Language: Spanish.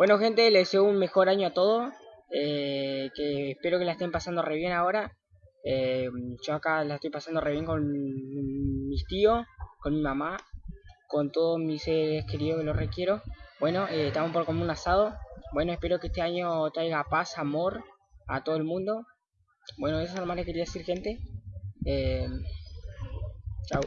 Bueno, gente, les deseo un mejor año a todos. Eh, que espero que la estén pasando re bien ahora. Eh, yo acá la estoy pasando re bien con mis tíos, con mi mamá, con todos mis seres queridos que los requiero. Bueno, eh, estamos por comer un asado. Bueno, espero que este año traiga paz, amor a todo el mundo. Bueno, eso es lo más que quería decir, gente. Eh, chao.